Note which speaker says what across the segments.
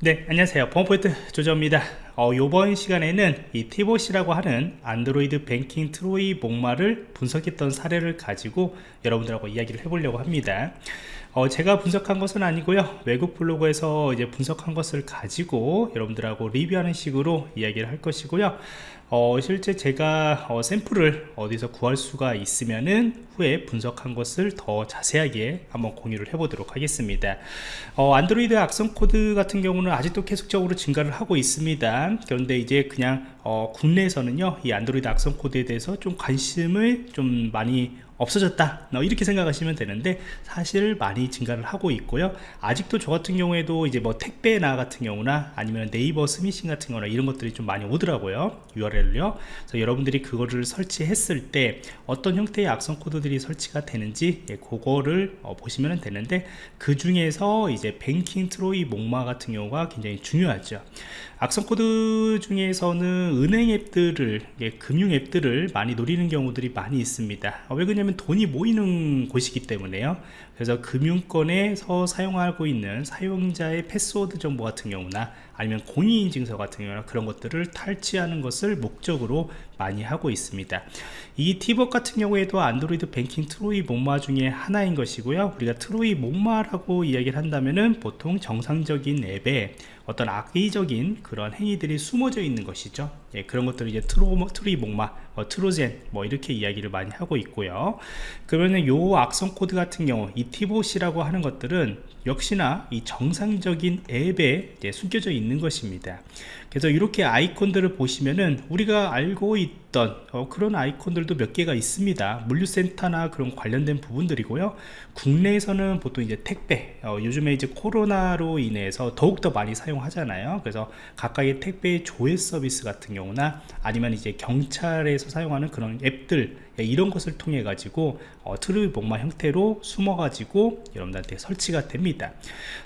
Speaker 1: 네 안녕하세요. 범포인트 조정입니다. 어, 이번 시간에는 이 티봇이라고 하는 안드로이드 뱅킹 트로이 목마를 분석했던 사례를 가지고 여러분들하고 이야기를 해보려고 합니다 어, 제가 분석한 것은 아니고요. 외국 블로그에서 이제 분석한 것을 가지고 여러분들하고 리뷰하는 식으로 이야기를 할 것이고요. 어, 실제 제가 어, 샘플을 어디서 구할 수가 있으면은 후에 분석한 것을 더 자세하게 한번 공유를 해보도록 하겠습니다. 어, 안드로이드 악성 코드 같은 경우는 아직도 계속적으로 증가를 하고 있습니다. 그런데 이제 그냥 어, 국내에서는요 이 안드로이드 악성 코드에 대해서 좀 관심을 좀 많이 없어졌다. 어, 이렇게 생각하시면 되는데 사실 많이 증가를 하고 있고요. 아직도 저 같은 경우에도 이제 뭐 택배나 같은 경우나 아니면 네이버 스미싱 같은 거나 이런 것들이 좀 많이 오더라고요 URL을요. 그래서 여러분들이 그거를 설치했을 때 어떤 형태의 악성 코드들이 설치가 되는지 예, 그거를 어, 보시면 되는데 그 중에서 이제 뱅킹 트로이 목마 같은 경우가 굉장히 중요하죠. 악성 코드 중에서는 은행 앱들을 예, 금융 앱들을 많이 노리는 경우들이 많이 있습니다. 어, 왜 그러냐면 돈이 모이는 곳이기 때문에요 그래서 금융권에서 사용하고 있는 사용자의 패스워드 정보 같은 경우나 아니면 공인인증서 같은 경우나 그런 것들을 탈취하는 것을 목적으로 많이 하고 있습니다. 이 TeaBot 같은 경우에도 안드로이드 뱅킹 트로이 목마 중에 하나인 것이고요. 우리가 트로이 목마라고 이야기를 한다면은 보통 정상적인 앱에 어떤 악의적인 그런 행위들이 숨어져 있는 것이죠. 예, 그런 것들을 이제 트로, 트로이 목마, 뭐 Trojan 뭐 이렇게 이야기를 많이 하고 있고요. 그러면 요 악성 코드 같은 경우 이 TeaBot이라고 하는 것들은 역시나 이 정상적인 앱에 숨겨져 있는 것입니다 그래서 이렇게 아이콘들을 보시면은 우리가 알고 있던 어, 그런 아이콘들도 몇 개가 있습니다. 물류센터나 그런 관련된 부분들이고요. 국내에서는 보통 이제 택배 어, 요즘에 이제 코로나로 인해서 더욱더 많이 사용하잖아요. 그래서 가까이 택배 조회 서비스 같은 경우나 아니면 이제 경찰에서 사용하는 그런 앱들 예, 이런 것을 통해 가지고 어, 트루이 목마 형태로 숨어 가지고 여러분들한테 설치가 됩니다.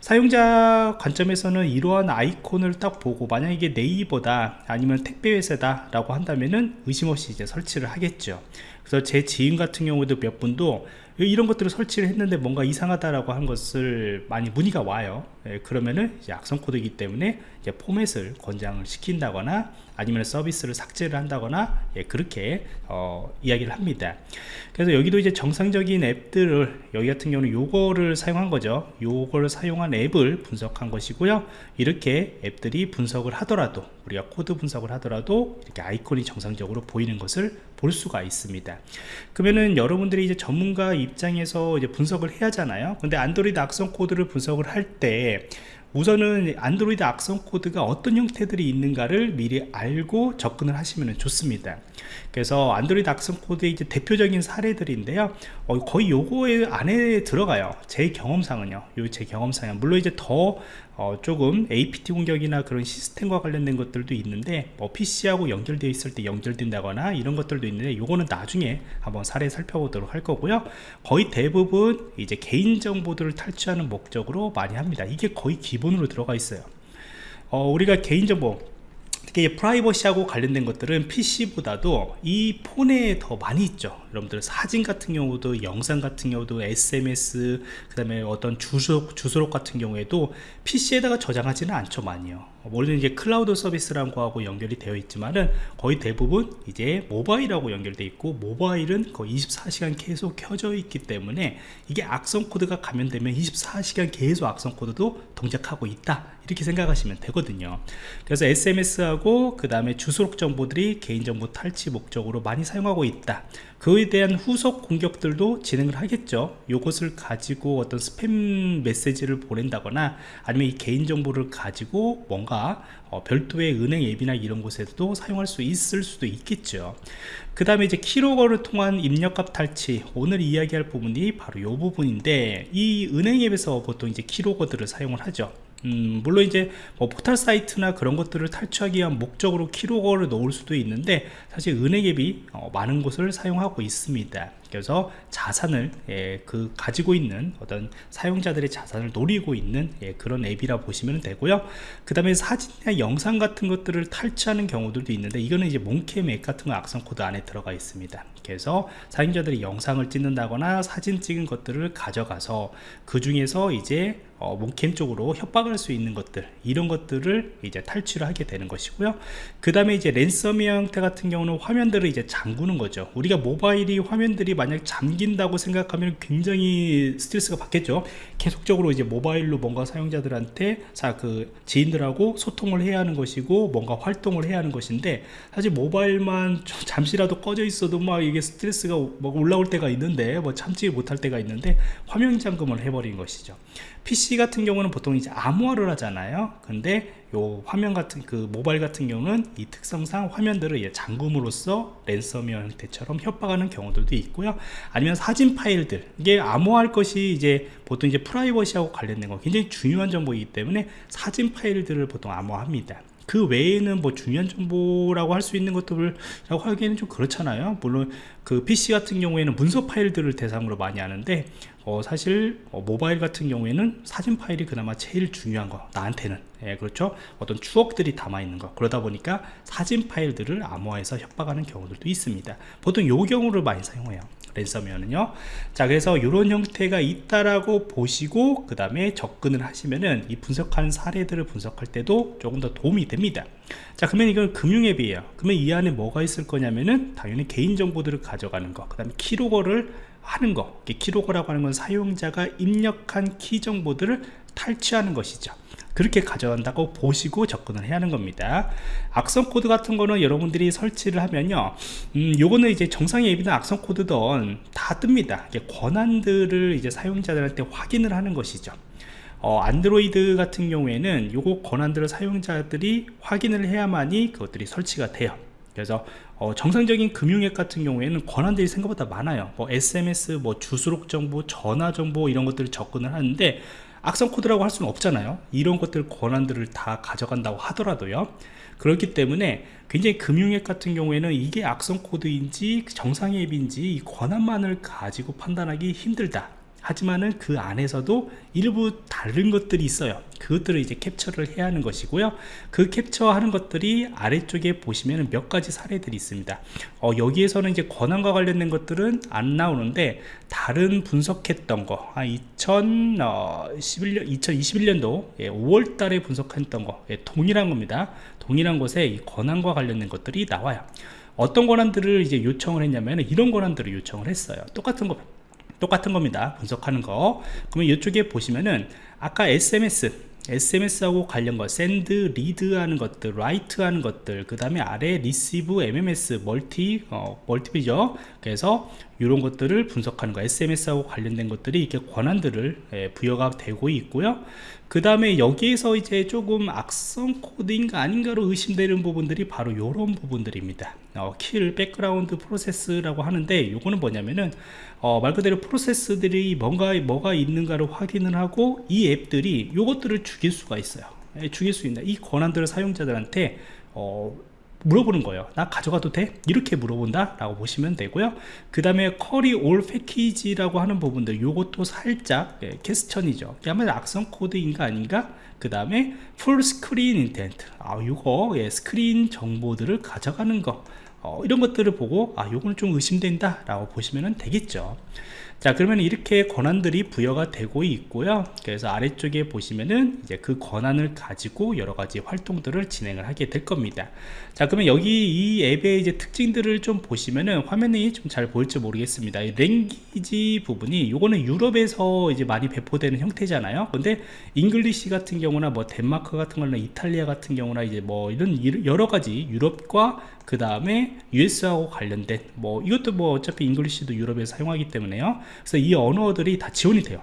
Speaker 1: 사용자 관점에서는 이러한 아이콘을 딱 보고 만약 네이버다 아니면 택배회사다 라고 한다면은 의심 없이 이제 설치를 하겠죠 그래서 제 지인 같은 경우도 몇 분도 이런 것들을 설치를 했는데 뭔가 이상하다라고 한 것을 많이 문의가 와요. 예, 그러면은 악성 코드이기 때문에 포맷을 권장을 시킨다거나 아니면 서비스를 삭제를 한다거나 예, 그렇게 어, 이야기를 합니다. 그래서 여기도 이제 정상적인 앱들을 여기 같은 경우는 요거를 사용한 거죠. 요거를 사용한 앱을 분석한 것이고요. 이렇게 앱들이 분석을 하더라도 우리가 코드 분석을 하더라도 이렇게 아이콘이 정상적으로 보이는 것을 볼 수가 있습니다. 그러면은 여러분들이 이제 전문가 입장에서 이제 분석을 해야 하잖아요. 근데 안드로이드 악성 코드를 분석을 할 때 우선은 안드로이드 악성 코드가 어떤 형태들이 있는가를 미리 알고 접근을 하시면 좋습니다. 그래서 안드로이드 악성 코드의 이제 대표적인 사례들인데요. 어, 거의 요거에 안에 들어가요. 제 경험상은요. 요 제 경험상은 물론 이제 더 어, 조금 APT 공격이나 그런 시스템과 관련된 것들도 있는데 뭐 PC하고 연결되어 있을 때 연결된다거나 이런 것들도 있는데 요거는 나중에 한번 사례 살펴보도록 할 거고요. 거의 대부분 이제 개인정보들을 탈취하는 목적으로 많이 합니다. 이게 거의 기본으로 들어가 있어요. 어, 우리가 개인정보 특히 프라이버시하고 관련된 것들은 PC보다도 이 폰에 더 많이 있죠. 여러분들 사진 같은 경우도 영상 같은 경우도 SMS 그 다음에 어떤 주소, 주소록 같은 경우에도 PC에다가 저장하지는 않죠 많이요 물론 이제 클라우드 서비스라는 거하고 연결이 되어 있지만은 거의 대부분 이제 모바일하고 연결되어 있고 모바일은 거의 24시간 계속 켜져 있기 때문에 이게 악성 코드가 감염되면 24시간 계속 악성 코드도 동작하고 있다. 이렇게 생각하시면 되거든요. 그래서 SMS하고 그 다음에 주소록 정보들이 개인정보 탈취 목적으로 많이 사용하고 있다 그에 대한 후속 공격들도 진행을 하겠죠. 이것을 가지고 어떤 스팸 메시지를 보낸다거나 아니면 이 개인정보를 가지고 뭔가 어, 별도의 은행 앱이나 이런 곳에도 사용할 수 있을 수도 있겠죠. 그 다음에 이제 keylogger를 통한 입력값 탈취. 오늘 이야기할 부분이 바로 이 부분인데 이 은행 앱에서 보통 이제 keylogger들을 사용을 하죠 음, 물론 이제 뭐 포털 사이트나 그런 것들을 탈취하기 위한 목적으로 keylogger를 넣을 수도 있는데 사실 은행 앱이 어, 많은 곳을 사용하고 있습니다. 그래서 자산을 예, 그 가지고 있는 어떤 사용자들의 자산을 노리고 있는 예, 그런 앱이라 보시면 되고요. 그 다음에 사진이나 영상 같은 것들을 탈취하는 경우들도 있는데 이거는 이제 몸캠 앱 같은 거 악성 코드 안에 들어가 있습니다. 그래서 사용자들이 영상을 찍는다거나 사진 찍은 것들을 가져가서 그 중에서 이제 어, 몽캠 쪽으로 협박할 수 있는 것들 이런 것들을 이제 탈취를 하게 되는 것이고요. 그 다음에 이제 랜섬웨어 형태 같은 경우는 화면들을 이제 잠그는 거죠. 우리가 모바일이 화면들이 만약 잠긴다고 생각하면 굉장히 스트레스가 받겠죠. 계속적으로 이제 모바일로 뭔가 사용자들한테 자 그 지인들하고 소통을 해야 하는 것이고 뭔가 활동을 해야 하는 것인데 사실 모바일만 잠시라도 꺼져 있어도 막 이게 스트레스가 뭐 올라올 때가 있는데 뭐 참지 못할 때가 있는데 화면 잠금을 해버린 것이죠 PC 같은 경우는 보통 이제 암호화를 하잖아요. 근데 요 화면 같은 그 모바일 같은 경우는 이 특성상 화면들을 잠금으로써 랜섬웨어 형태처럼 협박하는 경우들도 있고요. 아니면 사진 파일들. 이게 암호화할 것이 이제 보통 이제 프라이버시하고 관련된 거 굉장히 중요한 정보이기 때문에 사진 파일들을 보통 암호화합니다 그 외에는 뭐 중요한 정보라고 할 수 있는 것들라고 하기에는 좀 그렇잖아요. 물론 그 PC 같은 경우에는 문서 파일들을 대상으로 많이 하는데 어, 사실 어, 모바일 같은 경우에는 사진 파일이 그나마 제일 중요한 거 나한테는. 예, 그렇죠? 어떤 추억들이 담아 있는 거. 그러다 보니까 사진 파일들을 암호화해서 협박하는 경우들도 있습니다. 보통 요 경우를 많이 사용해요 랜섬웨어는요. 자 그래서 이런 형태가 있다라고 보시고 그 다음에 접근을 하시면은 이 분석하는 사례들을 분석할 때도 조금 더 도움이 됩니다. 자 그러면 이건 금융앱이에요. 그러면 이 안에 뭐가 있을 거냐면은 당연히 개인정보들을 가져가는 거그 다음에 keylogger를 하는 거. keylogger라고 하는 건 사용자가 입력한 키 정보들을 탈취하는 것이죠 그렇게 가져간다고 보시고 접근을 해야 하는 겁니다. 악성 코드 같은 거는 여러분들이 설치를 하면요 음, 요거는 이제 정상의 앱이든 악성 코드든 다 뜹니다. 권한들을 이제 사용자들한테 확인을 하는 것이죠. 어, 안드로이드 같은 경우에는 요거 권한들을 사용자들이 확인을 해야만이 그것들이 설치가 돼요. 그래서 어, 정상적인 금융앱 같은 경우에는 권한들이 생각보다 많아요. 뭐 SMS, 뭐 주소록 정보, 전화 정보 이런 것들을 접근을 하는데 악성 코드라고 할 수는 없잖아요. 이런 것들 권한들을 다 가져간다고 하더라도요. 그렇기 때문에 굉장히 금융앱 같은 경우에는 이게 악성 코드인지 정상의 앱인지 이 권한만을 가지고 판단하기 힘들다 하지만은 그 안에서도 일부 다른 것들이 있어요. 그것들을 이제 캡처를 해야 하는 것이고요. 그 캡처하는 것들이 아래쪽에 보시면 몇 가지 사례들이 있습니다. 어, 여기에서는 이제 권한과 관련된 것들은 안 나오는데 다른 분석했던 거 아, 2011년 2021년도 예, 5월 달에 분석했던 거 예, 동일한 겁니다. 동일한 곳에 이 권한과 관련된 것들이 나와요. 어떤 권한들을 이제 요청을 했냐면 이런 권한들을 요청을 했어요. 똑같은 거 똑같은 겁니다. 분석하는 거. 그러면 이쪽에 보시면은 아까 SMS SMS하고 관련 거 send, read 하는 것들, write 하는 것들 그 다음에 아래 receive, MMS, 멀티, 어, 멀티비죠. 그래서 이런 것들을 분석하는 거 SMS하고 관련된 것들이 이렇게 권한들을 예, 부여가 되고 있고요. 그 다음에 여기에서 이제 조금 악성 코드인가 아닌가로 의심되는 부분들이 바로 이런 부분들입니다. 어, kill background process라고 하는데 이거는 뭐냐면은 어, 말 그대로 프로세스들이 뭔가 뭐가 있는가를 확인을 하고 이 앱들이 이것들을 죽일 수가 있어요. 예, 죽일 수 있다 이 권한들을 사용자들한테 어, 물어보는 거예요 나 가져가도 돼? 이렇게 물어본다? 라고 보시면 되고요. 그 다음에 query all package라고 하는 부분들 요것도 살짝 예, 캐스천이죠. 아마 악성 코드인가 아닌가? 그 다음에 full screen intent 아 요거 예, 스크린 정보들을 가져가는 거. 어, 이런 것들을 보고 아 요거는 좀 의심된다. 라고 보시면 되겠죠 자 그러면 이렇게 권한들이 부여가 되고 있고요. 그래서 아래쪽에 보시면은 이제 그 권한을 가지고 여러 가지 활동들을 진행을 하게 될 겁니다. 자 그러면 여기 이 앱의 이제 특징들을 좀 보시면은 화면이 좀 잘 보일지 모르겠습니다. language 부분이 요거는 유럽에서 이제 많이 배포되는 형태잖아요. 근데 English 같은 경우나 뭐 덴마크 같은 거나 이탈리아 같은 경우나 이제 뭐 이런 여러 가지 유럽과 그 다음에 US하고 관련된 뭐 이것도 뭐 어차피 English도 유럽에서 사용하기 때문에요 그래서 이 언어들이 다 지원이 돼요.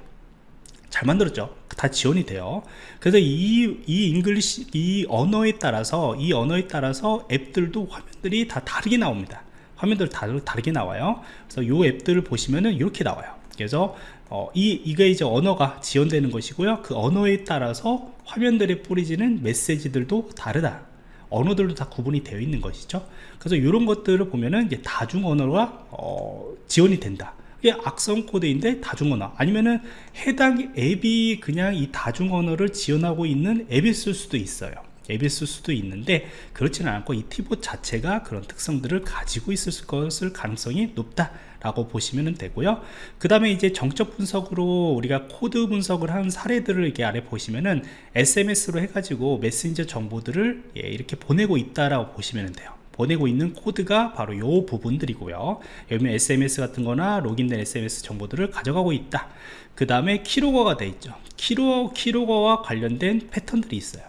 Speaker 1: 잘 만들었죠? 다 지원이 돼요. 그래서 이, 이 English 이 언어에 따라서 이 언어에 따라서 앱들도 화면들이 다 다르게 나옵니다. 화면들 다 다르게 나와요. 그래서 이 앱들을 보시면은 이렇게 나와요. 그래서 어, 이, 이게 이제 언어가 지원되는 것이고요. 그 언어에 따라서 화면들에 뿌리지는 메시지들도 다르다. 언어들도 다 구분이 되어 있는 것이죠. 그래서 이런 것들을 보면은 이제 다중 언어가 어, 지원이 된다 이게 악성 코드인데 다중 언어. 아니면은 해당 앱이 그냥 이 다중 언어를 지원하고 있는 앱이 있을 수도 있어요. 앱일 수도 있는데 그렇지는 않고 이 TeaBot 자체가 그런 특성들을 가지고 있을 것을 가능성이 높다 라고 보시면 되고요. 그 다음에 이제 정적 분석으로 우리가 코드 분석을 한 사례들을 이렇게 아래 보시면은 SMS로 해가지고 메신저 정보들을 예, 이렇게 보내고 있다라고 보시면 돼요 보내고 있는 코드가 바로 요 부분들이고요. 여기 SMS 같은 거나 로그인된 SMS 정보들을 가져가고 있다. 그 다음에 keylogger가 돼 있죠. key로, keylogger와 관련된 패턴들이 있어요.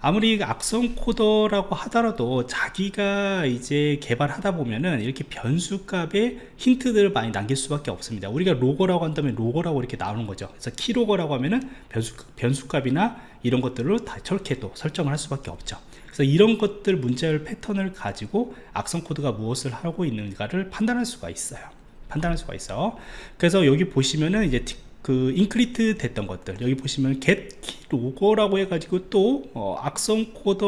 Speaker 1: 아무리 악성 코드라고 하더라도 자기가 이제 개발하다 보면은 이렇게 변수 값에 힌트들을 많이 남길 수밖에 없습니다. 우리가 log라고 한다면 log라고 이렇게 나오는 거죠. 그래서 keylog라고 하면은 변수, 변수 값이나 이런 것들을 다 저렇게 또 설정을 할 수밖에 없죠 그래서 이런 것들 문자열 패턴을 가지고 악성 코드가 무엇을 하고 있는가를 판단할 수가 있어요. 판단할 수가 있어. 그래서 여기 보시면은 이제 그 encrypt 됐던 것들. 여기 보시면 get log라고 해가지고 또 어, 악성 코드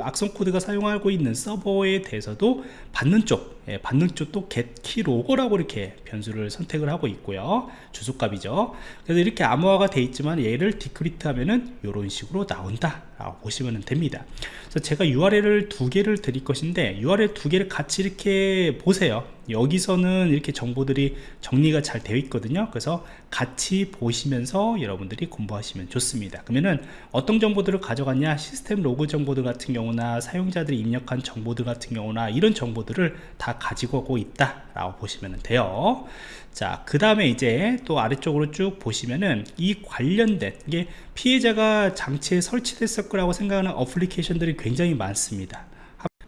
Speaker 1: 악성 코드가 사용하고 있는 서버에 대해서도 받는 쪽 예, 받는 쪽도 get key log라고 이렇게 변수를 선택을 하고 있고요. 주소값이죠. 그래서 이렇게 암호화가 돼 있지만 얘를 decrypt 하면은 이런 식으로 나온다 라고 보시면 됩니다. 그래서 제가 URL을 두 개를 드릴 것인데 URL 두 개를 같이 이렇게 보세요. 여기서는 이렇게 정보들이 정리가 잘 되어 있거든요. 그래서 같이 보시면서 여러분들이 공부하시면 좋습니다. 그러면은 어떤 정보들을 가져갔냐? 시스템 로그 정보들 같은 경우나 사용자들이 입력한 정보들 같은 경우나 이런 정보들을 다 가지고 오고 있다 라고 보시면 돼요. 자 그 다음에 이제 또 아래쪽으로 쭉 보시면은 이 관련된 이게 피해자가 장치에 설치됐을 거라고 생각하는 어플리케이션들이 굉장히 많습니다.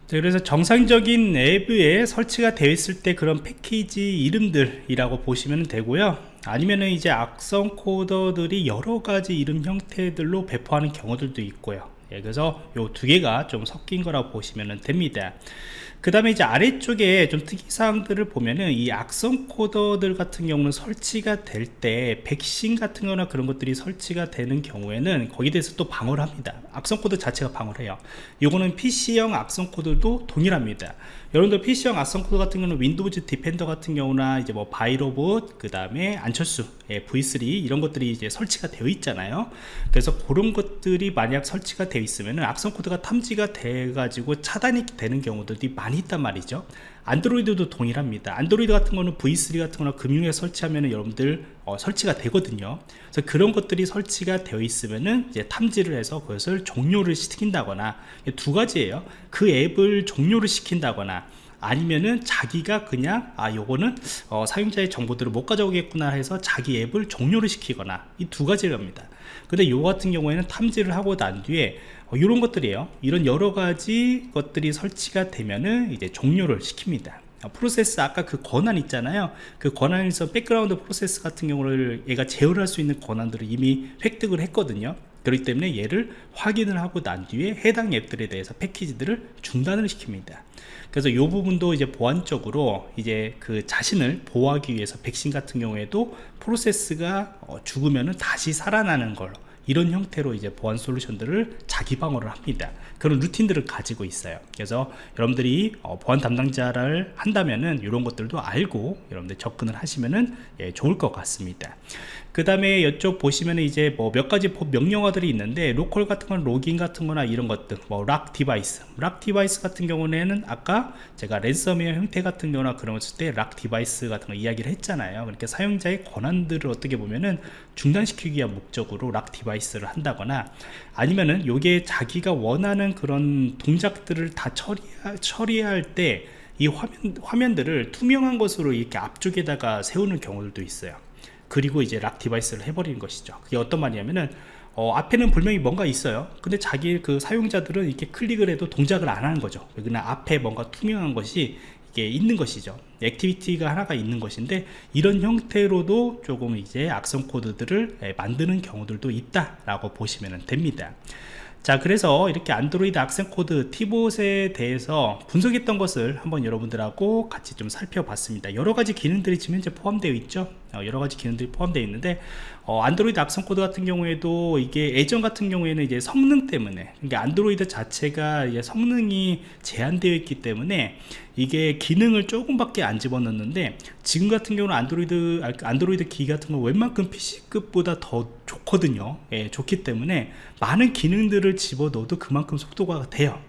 Speaker 1: 그래서 정상적인 앱에 설치가 되어 있을 때 그런 패키지 이름들이라고 보시면 되고요. 아니면은 이제 악성 코드들이 여러 가지 이름 형태들로 배포하는 경우들도 있고요. 예, 그래서 요 두 개가 좀 섞인 거라고 보시면 됩니다 그 다음에 이제 아래쪽에 좀 특이사항들을 보면은 이 악성 코드들 같은 경우는 설치가 될 때 백신 같은 거나 그런 것들이 설치가 되는 경우에는 거기에 대해서 또 방어를 합니다. 악성 코드 자체가 방어를 해요. 요거는 PC형 악성 코드도 동일합니다. 여러분들 PC형 악성 코드 같은 경우는 Windows Defender 같은 경우나 이제 뭐 바이로봇 그 다음에 안철수 예, V3 이런 것들이 이제 설치가 되어 있잖아요. 그래서 그런 것들이 만약 설치가 되어 있으면 악성 코드가 탐지가 돼 가지고 차단이 되는 경우들이 많이 있단 말이죠. 안드로이드도 동일합니다. 안드로이드 같은 거는 V3 같은 거나 금융앱 설치하면 여러분들 어, 설치가 되거든요. 그래서 그런 것들이 설치가 되어 있으면은 이제 탐지를 해서 그것을 종료를 시킨다거나 두 가지예요. 그 앱을 종료를 시킨다거나 아니면은 자기가 그냥 아 요거는 어, 사용자의 정보들을 못 가져오겠구나 해서 자기 앱을 종료를 시키거나 이 두 가지랍니다. 근데 요 같은 경우에는 탐지를 하고 난 뒤에 어, 이런 것들이에요. 이런 여러 가지 것들이 설치가 되면은 이제 종료를 시킵니다. 어, 프로세스 아까 그 권한 있잖아요. 그 권한에서 백그라운드 프로세스 같은 경우를 얘가 제어할 수 있는 권한들을 이미 획득을 했거든요 그렇기 때문에 얘를 확인을 하고 난 뒤에 해당 앱들에 대해서 패키지들을 중단을 시킵니다. 그래서 이 부분도 이제 보안적으로 이제 그 자신을 보호하기 위해서 백신 같은 경우에도 프로세스가 어, 죽으면은 다시 살아나는 걸로 이런 형태로 이제 보안 솔루션들을 자기 방어를 합니다. 그런 루틴들을 가지고 있어요. 그래서 여러분들이 어, 보안 담당자를 한다면은 이런 것들도 알고 여러분들 접근을 하시면은 예, 좋을 것 같습니다 그 다음에 이쪽 보시면 이제 뭐 몇 가지 명령어들이 있는데 로컬 같은 건 logging 같은 거나 이런 것들 뭐 lock device. lock device 같은 경우에는 아까 제가 랜섬웨어 형태 같은 경우나 그런 것을 때 lock device 같은 거 이야기를 했잖아요. 그러니까 사용자의 권한들을 어떻게 보면은 중단시키기 위한 목적으로 lock device를 한다거나 아니면은 요게 자기가 원하는 그런 동작들을 다 처리, 처리할 때 이 화면, 화면들을 투명한 것으로 이렇게 앞쪽에다가 세우는 경우들도 있어요 그리고 이제 lock device를 해버리는 것이죠. 그게 어떤 말이냐면은 어, 앞에는 분명히 뭔가 있어요. 근데 자기 그 사용자들은 이렇게 클릭을 해도 동작을 안 하는 거죠. 그냥 앞에 뭔가 투명한 것이 이게 있는 것이죠. 액티비티가 하나가 있는 것인데 이런 형태로도 조금 이제 악성 코드들을 예, 만드는 경우들도 있다 라고 보시면 됩니다. 자 그래서 이렇게 안드로이드 악성 코드 TeaBot에 대해서 분석했던 것을 한번 여러분들하고 같이 좀 살펴봤습니다. 여러가지 기능들이 지금 현재 포함되어 있죠. 어, 여러 가지 기능들이 포함되어 있는데 어, 안드로이드 악성 코드 같은 경우에도 이게 예전 같은 경우에는 이제 성능 때문에 그러니까 안드로이드 자체가 이제 성능이 제한되어 있기 때문에 이게 기능을 조금밖에 안 집어넣는데 지금 같은 경우는 안드로이드 아, 안드로이드 기기 같은 거 웬만큼 PC급보다 더 좋거든요. 예, 좋기 때문에 많은 기능들을 집어넣어도 그만큼 속도가 돼요.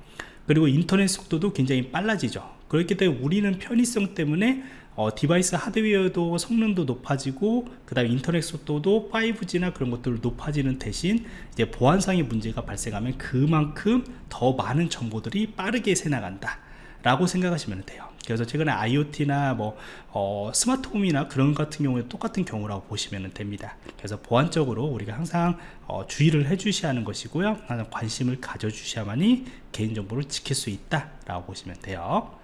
Speaker 1: 그리고 인터넷 속도도 굉장히 빨라지죠. 그렇기 때문에 우리는 편의성 때문에 어, 디바이스 하드웨어도 성능도 높아지고 그 다음에 인터넷 속도도 5G나 그런 것들 높아지는 대신 이제 보안상의 문제가 발생하면 그만큼 더 많은 정보들이 빠르게 새나간다 라고 생각하시면 돼요. 그래서 최근에 IoT나 뭐 어, 스마트홈이나 그런 같은 경우에 똑같은 경우라고 보시면 됩니다. 그래서 보안적으로 우리가 항상 어, 주의를 해 주셔야 하는 것이고요. 항상 관심을 가져 주셔야만이 개인정보를 지킬 수 있다 라고 보시면 돼요